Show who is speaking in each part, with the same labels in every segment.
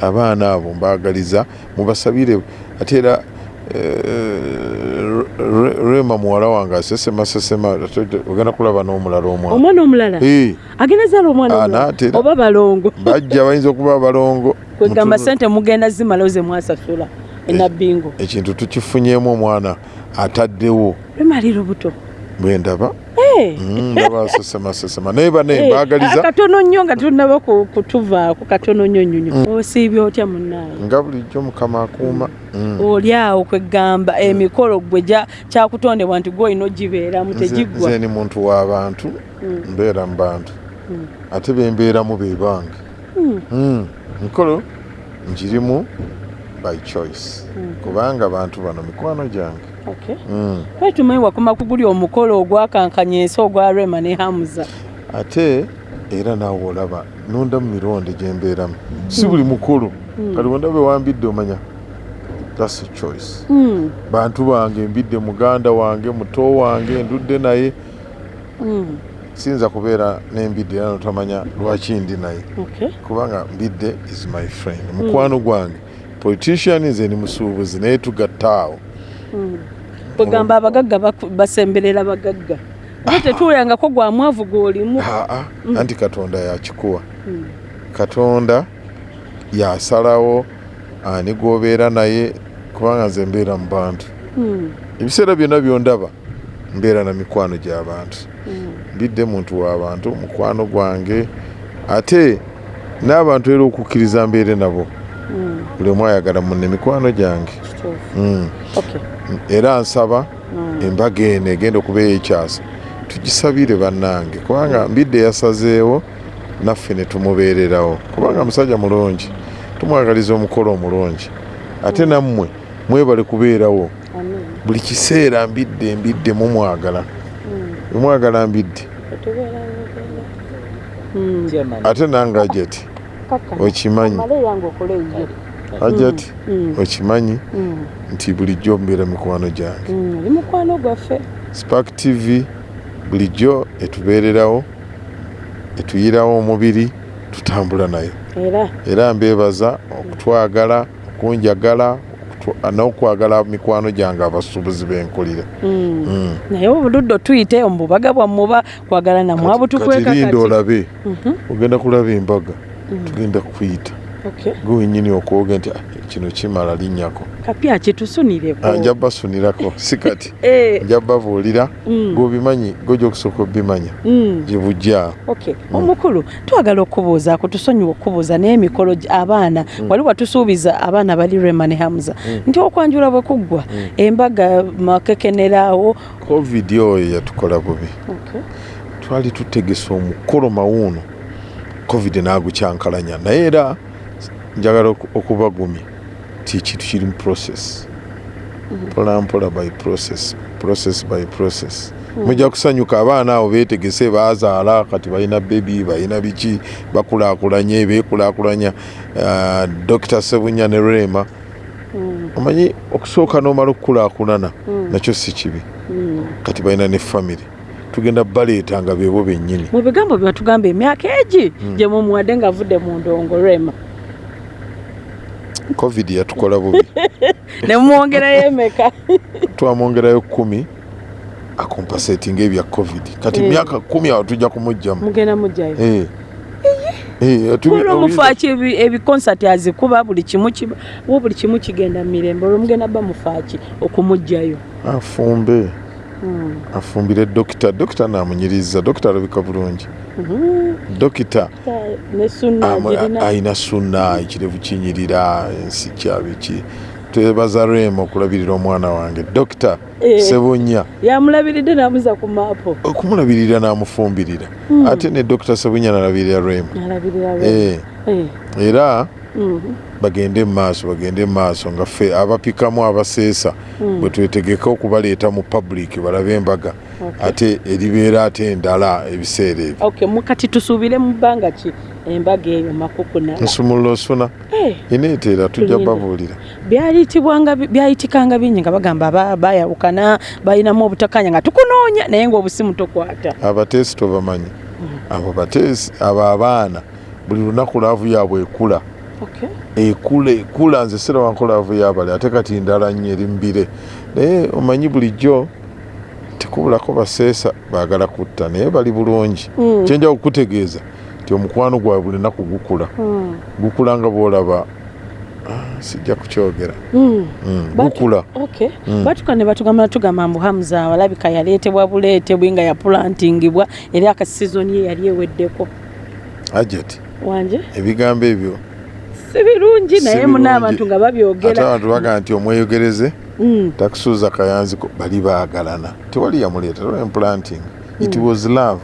Speaker 1: abaana abo mbaagaliza mubasabire ate era rema muwala wange asesema sesema ogenda kulaba n'omulala omwana.
Speaker 2: Omwana omulala?
Speaker 1: Eh,
Speaker 2: agenda zaala omwana oba balongo?
Speaker 1: bajja bayinza okuba abalongo
Speaker 2: kwegamba sente mugenda zimalawo ze mwasasula enabbingo
Speaker 1: ekintu tukifunyemu omwana ataddewo.
Speaker 2: Lumalira obuto
Speaker 1: bwe ndaba?
Speaker 2: Eh,
Speaker 1: Mm, ndaba asesema sesema naye bane
Speaker 2: eh,
Speaker 1: mbaagaliza.
Speaker 2: akatono nnyo nga tunaba ku- kutuvaako katono nnyo nnyonyo osiibye otya munnaye
Speaker 1: nga bulijjo mukama akuuma. Mm.
Speaker 2: oli awo kwegamba emikolo gwe gya- kyakutondebwa nti gwe olina ogibeeramu tegiggwa
Speaker 1: nze ni muntu w'abantu
Speaker 2: Mm.
Speaker 1: mbeera mu bantu.
Speaker 2: Mm.
Speaker 1: ate bembeeramu be bange.
Speaker 2: Mm.
Speaker 1: Mm, mikolo ngirimu by choice.
Speaker 2: Mm.
Speaker 1: kubanga bantu bano mikwano gyange
Speaker 2: Okay.
Speaker 1: Mm.
Speaker 2: Tumanyi wakoma kuguli omukolo ogwakankanya ensi ogwa rema ne hamuza
Speaker 1: ate era naawe olaba nonda mu mironde gye mbeeramu. Si buli mukolo. Kati wenda be wambidde omanya thats a choice.
Speaker 2: Mm,
Speaker 1: bantu bange mbidde muganda wange muto wange ndudde naye.
Speaker 2: Mm,
Speaker 1: siyinza kubeera nembidde era notamanya lwaki ndi naye.
Speaker 2: Okay.
Speaker 1: kubanga mbidde is my friend. Mukwano gwange politician nze ni musuubuzi naye tugatta awo
Speaker 2: Mm. kwegamba abagagga basemberera bagagga ate tetuulangako gwa mwavu gw'olimu.
Speaker 1: Aa anti katonda yakikuwa
Speaker 2: Mm,
Speaker 1: katonda yasalawo ani gwobeera naye kubanga nze mbeera mu bantu.
Speaker 2: Mm,
Speaker 1: ebiseera byonna byondaba mbeera na mikwano gy'abantu
Speaker 2: mm.
Speaker 1: mbidde muntu w'abantu mukwano gwange ate n'abantu era okukkiriza mbeere nabo.
Speaker 2: Mm,
Speaker 1: buli omu ayagala munne mikwano gyange. Mm. Era nsaba embaga eno egenda okubeera ekyasa tugisabire bannange kubanga mbidde yasazeewo naffe ne tumubeererawo. Kubanga musajja mulungi tumwagaliza omukolo omulungi. Ate nammwe mwebale kubeerawo. Buli kiseera mbidde mbidde mumwagala. Mumwagala mbidde.
Speaker 2: Tetubeera ngenda. Mm,
Speaker 1: ate nange ajeti
Speaker 2: kaka.
Speaker 1: okimanyi
Speaker 2: Okole eyo.
Speaker 1: ajeti
Speaker 2: Mm,
Speaker 1: okimanyi
Speaker 2: mm,
Speaker 1: nti bulijjo mbeera mikwano gyange.
Speaker 2: Mm. oli mukwano gwaffe.
Speaker 1: Spark tv bulijjo etubeererawo etuyirawo omubiri tutambula nayo.
Speaker 2: Era?
Speaker 1: Mbeebaza okutwagala okunjagala n'okwagala mikwano gyange abasuubuzi b'enkulira
Speaker 2: mm.
Speaker 1: Mm.
Speaker 2: naye obuludde tuyite omububaga bwammwe oba kwagala namwe abutukweka
Speaker 1: kati linda olabe.
Speaker 2: Mhm,
Speaker 1: ogenda kulaba embaga.
Speaker 2: Mm.
Speaker 1: tugenda kuyita
Speaker 2: Okay.
Speaker 1: gwe wenyini okwoga nti "Ah, kino kimala linnyako.
Speaker 2: Kapya kyetusunireko
Speaker 1: Ah, nja basunirako si kati.
Speaker 2: Eh,
Speaker 1: nja babuulira
Speaker 2: mm,
Speaker 1: gweobimanyi gojja okusooka obimanya
Speaker 2: mm.
Speaker 1: gye bujja
Speaker 2: Okay. omukulu twagala okubuuzaako tusonyiwa okubuuza naye emikolo abaana. Wali watusuubiza abaana bali rema ne hamuza nti okwanjula bwe kuggwa embaga makekenerawo
Speaker 1: covid oyo yatukola bubi. Twali tutegesa omukolo mawuuno. Covid n'agukyankalanya naye era njagala oku- okubagumya ti ekintu kiri mu process. Mpolampola by process process by process. Mujja kusanyuka abaana abo beetegese baazaala kati balina bebi balina biki bakulaakulanye beekulaakulanya. Ah, dr sebunya ne rema.
Speaker 2: Mm,
Speaker 1: omanyi okusooka n'omala okukulaakulana
Speaker 2: Mm.
Speaker 1: nakyo si kibi. Kati balina ne famire tugenda baleeta nga beebo bennyini
Speaker 2: mu bigambo bye batugamba emyaka egi gye mumuwadde ng'avudde mu ndongo rema
Speaker 1: covid yatukola bubi.
Speaker 2: Ne mumwongerayo emeka.
Speaker 1: Twamwongerayo kumi akompasetinga ebya covid. Kati
Speaker 2: Eh.
Speaker 1: myaka kumi awo tujja kumugjamu
Speaker 2: mugenda mujjayo
Speaker 1: Eh. Eh, tu-
Speaker 2: olwo mufaaki ebikonsati azikuba buli kimu wo buli kimu kigenda mu mirembe olwo mugenda ba mufaaki okumugjayo
Speaker 1: afumbe. Afumbire dokita dokita namunyiriza dokita alabika bulungi
Speaker 2: Mhm.
Speaker 1: dokita
Speaker 2: ne sunna
Speaker 1: ekirevu kinyirira ensi kyabiki twebaza rema okulabirira omwana wange dokita
Speaker 2: Eh.
Speaker 1: sebunya
Speaker 2: yamulabiridde namuza ku maapo
Speaker 1: okumulabirira n'amufumbirira
Speaker 2: Mm.
Speaker 1: ate ne dokita sebunya nalabirira
Speaker 2: alabirira
Speaker 1: Eh,
Speaker 2: Eh.
Speaker 1: era. Bagende mu maaso bagende mu maaso nga ffe abapikamu abaseesa
Speaker 2: Mm.
Speaker 1: bwe twetegeka okubaleeta mu public balabe embaga ate eribeera ate endala ebiseera ebyo.
Speaker 2: Okay mukati tusuubire mu bbanga ki? Embaga eyo makukunala
Speaker 1: nsumulula osuna
Speaker 2: Eh,
Speaker 1: eneeteera tujja
Speaker 2: Tulinda.
Speaker 1: babuulira.
Speaker 2: Byayitikanga bingi nga bagamba bayawukana balinamu obutakanya nga tukunoonya naye ng'obusimu tokwata.
Speaker 1: Abateesi tobamanyi. Abo bateesi abo abaana buli lunaku laavu yaabwe ekula. Ekula nze sera wankolaavu yabali ate kati ndala nnyo eri mbire. Naye omanyi bulijjo tekubulako baseesa baagala kutta naye bali bulungi.
Speaker 2: Mm.
Speaker 1: kyenja okukutegeeza nti omukwano gwawe buli naku gukula.
Speaker 2: Mm.
Speaker 1: gukula nga bwolaba ah, sijja kukyogera.
Speaker 2: Mm.
Speaker 1: Mm,
Speaker 2: But-
Speaker 1: gukula.
Speaker 2: batuka ne batugamba tugamba mbu hamuza alabika yaleetebwa buleetebwe nga yapulantingibwa era akasizoni ye yali eweddeko.
Speaker 1: Ajeti
Speaker 2: wanje?
Speaker 1: ebigambo ebyo
Speaker 2: si birungi naye
Speaker 1: birungi.
Speaker 2: muna abantu nga babyogera.
Speaker 1: Abantu bagaa nti omweyogereze
Speaker 2: Mm.
Speaker 1: takusuuza kayanziko bali baagalana. Tewali yamuleeta tewali implanting. It was love.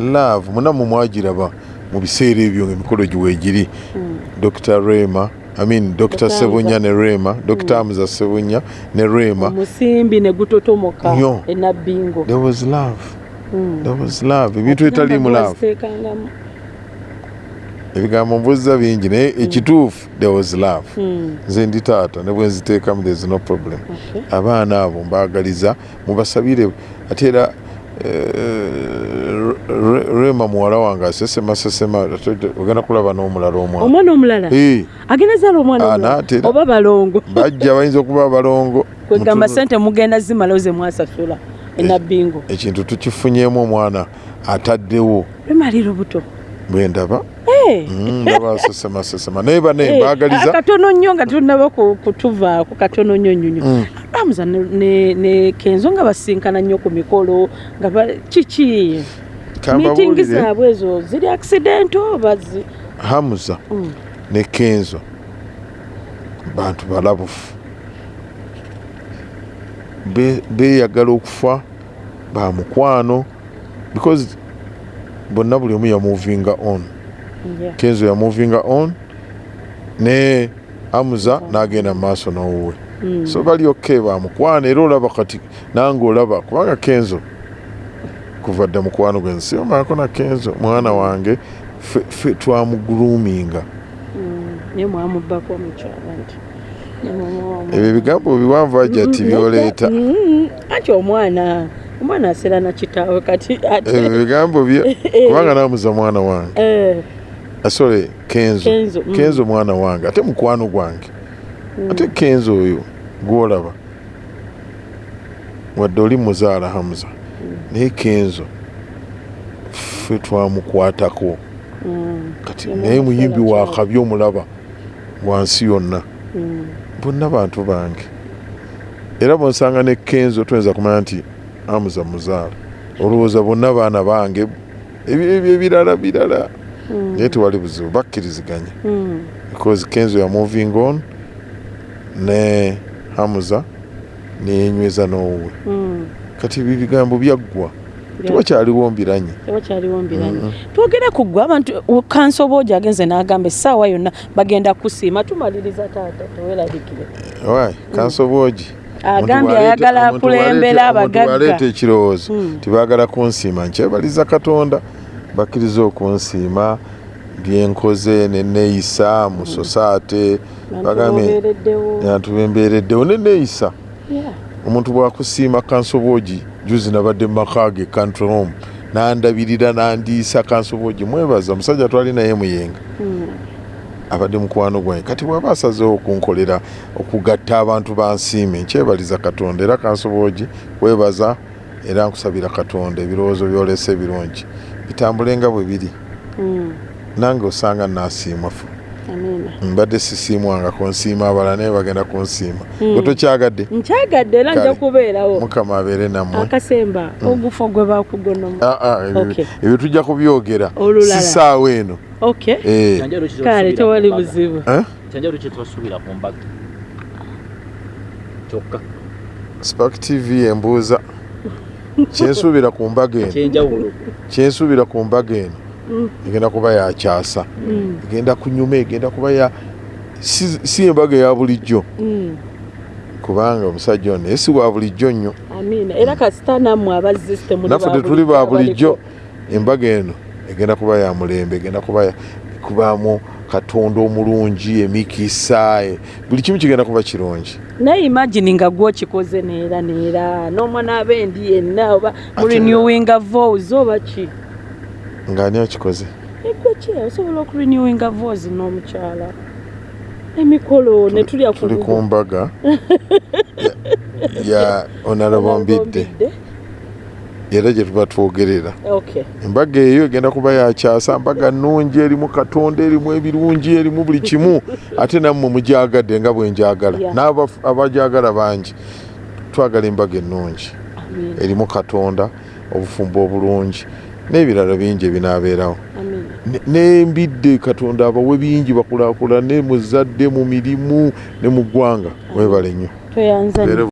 Speaker 1: Love. Munamu mwagiraba mu biseera ebyo ngaemikolo giweegiri
Speaker 2: Mm.
Speaker 1: dr rema I mean, dr sebunya ne rema dr hamza sebunya ne rema.
Speaker 2: Omusimbi ne gutotomoka
Speaker 1: Nnyo.
Speaker 2: enabbingo
Speaker 1: there was love.
Speaker 2: Mm.
Speaker 1: there was love. Ebintu etaliimu love.
Speaker 2: Baziteekangamu.
Speaker 1: Ebigambo mbuzza bingi naye ekituufu there was love.
Speaker 2: Mm.
Speaker 1: nze ndi taata ne bwe nziteekamu there is no problem. Abaana abo mbaagaliza mubasabire ate era eh, Re- rema muwala wange asesema sesema ogenda kulaba n'omulala omwana.
Speaker 2: Omwana omulala?
Speaker 1: Eh,
Speaker 2: agenda zaala omwana oba balongo?
Speaker 1: bajja bayinza okuba abalongo.
Speaker 2: Kwegamba sente mugenda zimalawo ze mwasasula enabbingo
Speaker 1: ekintu tukifunyeemu omwana ataddewo.
Speaker 2: Lwemali lubuto
Speaker 1: bwe ndaba?
Speaker 2: Eh,
Speaker 1: Mm, ndaba asesema sesema naye bane
Speaker 2: eh,
Speaker 1: mbaagaliza
Speaker 2: akatono nnyo nga tunaba ku- kutuvaako katono nnyo nnyonyo
Speaker 1: Mm.
Speaker 2: amuza ne- kenzo nga basinkana nnyo ku mikolo nga kiki
Speaker 1: kambabuulire
Speaker 2: zaabwe ezo ziri accidento oba
Speaker 1: hamuza
Speaker 2: Mm.
Speaker 1: ne kenzo. Bantu balabufu Be- beeyagala okufa ba mukwano because bonna buli omu yamuvinga on. Kenzo yamuvinga on ne amuza n'agenda mu maaso n'owuwe.
Speaker 2: Mm.
Speaker 1: so bali okke ba mukwano era olaba kati nange olaba kubanga kenzo kuva dda mukwano gwe nsiyomaako na kenzo mwana wange ffe twamuguluminga
Speaker 2: Mm.
Speaker 1: ebyo ebigambo biwanvu ajja ati
Speaker 2: Mm,
Speaker 1: byoleeta.
Speaker 2: anti omwana omwana aseera na kitaawe kati ate
Speaker 1: ebyo bigambo bye kubanga namuza mwana wange.
Speaker 2: Eh,
Speaker 1: asole kenzo.
Speaker 2: Kenzo, mm.
Speaker 1: kenzo mwana wange ate mukwano gwange. Ate kenzo oyo gwolaba. Wadde oli muzaala hamuza naye kenzo ffe twamukwatako.
Speaker 2: Mm,
Speaker 1: kati naye muyimbi
Speaker 2: amuseera
Speaker 1: wa
Speaker 2: kyalo.
Speaker 1: kabi omulaba wansi yonna.
Speaker 2: Mm,
Speaker 1: bonna bantu bange. Era bonsanga ne kenzo tuyinza kumanya nti amuza muzaala olowooza bonna baana bange ebyo ebirala birala
Speaker 2: mm,
Speaker 1: naye tewali buzibu bakkiriziganya.
Speaker 2: Mm,
Speaker 1: because kenzo ya moving on ne hamuza neyenyweza n'owuwe
Speaker 2: mm.
Speaker 1: kati ebyo bigambo byaggwa. Tewakyaliwo mbiranye
Speaker 2: tewakyaliwo mbiranye twogere ku ggwe abantu kanso boogi agenze n'agamba essaawa yonna bagenda kusiima tumaliriza taata tewerabikire
Speaker 1: wayi kanso bwogi
Speaker 2: agambye ayagala akulembera abagagga.
Speaker 1: aleeta ekirowoozo.
Speaker 2: Mm.
Speaker 1: tibaagala kunsiima. Nkyebaliza katonda bakkiriza okunsiima. Byenkoze neneeyisa mu sosaate bagambye
Speaker 2: obeereddewo
Speaker 1: nantu bembeereddewo neneeyisa omuntu bwakusiima kansobwogi juzi nabadde mu maka ge country home nandabirira nandiisa kansobwogi. Mwebaza omusajja twali naye muyenga.
Speaker 2: Mm.
Speaker 1: Abadde mukwano gwange. Kati bwaba asazeewo okunkolera okugatta abantu bansiime nkyebaliza katonda era kansobwogi webaza era nkusabira katonda ebirowoozo byolesa ebirungi. Bitambule nga bwe biri.
Speaker 2: Mm.
Speaker 1: nange osanga nasiima fu.
Speaker 2: amiina
Speaker 1: mbadde sisiimwangako nsiima abalala naye bagenda kunsiima.
Speaker 2: Mm.
Speaker 1: gwe tokyagadde?
Speaker 2: Nkyagadde era nja kubeerawo.
Speaker 1: Mukama abeere nammwe.
Speaker 2: Akasemba ogufa gwe bakugonamu
Speaker 1: Ah, ah, ebyo- tujja kubyogera.
Speaker 2: Olulala.
Speaker 1: sisaawa eno.
Speaker 2: Okay
Speaker 1: Eh,
Speaker 2: kale tewali buzibu.
Speaker 1: Eh?
Speaker 3: kyanjalo kyetwasuubira ku mbaga kyokka.
Speaker 1: Spark tv embuuza kyensuubira ku mbaga eno? Kyensuubira ku mbaga eno. Egenda kuba yakyasa
Speaker 2: Mm.
Speaker 1: egenda kunyuma egenda kuba ya si, embaga eya bulijjo.
Speaker 2: Mm.
Speaker 1: kubanga omusajja ono naye si wa bulijjo nnyo.
Speaker 2: Era kasita nammwe abazzi temuli
Speaker 1: naffe tetuli ba bulijjo. Embaga eno egenda kuba ya mulembe egenda kubaamu katonda omulungi emikisa e- buli kimu kigenda kuba kirungi.
Speaker 2: Naye imagini nga gwokikoze neera neera. N'omwana abendi yenna oba murenewinga vows oba ki
Speaker 1: ng'ani akikoze
Speaker 2: egwe mbaga ki osobola okurenewinga voice n'omukyala emikolo ne tulya
Speaker 1: tuli ku mbaga ya- onarabo mbidde era gye tuba twogerera
Speaker 2: okay.
Speaker 1: Embaga eyo egenda kuba yakyasa mbaga nnungi erimu katonda erimu ebirungi erimu buli kimu. Ate nammwe mugyagadde nga bwe njagala.
Speaker 2: Yeah.
Speaker 1: n'aba- abajagala bangi twagala embaga ennungi. Erimu katonda obufumbo obulungi n'ebirala bingi ebinaabeerawo. N'embidde katonda abawe bingi bakulaakulane mu zadde mu mirimu ne mu ggwanga. Webale nnyo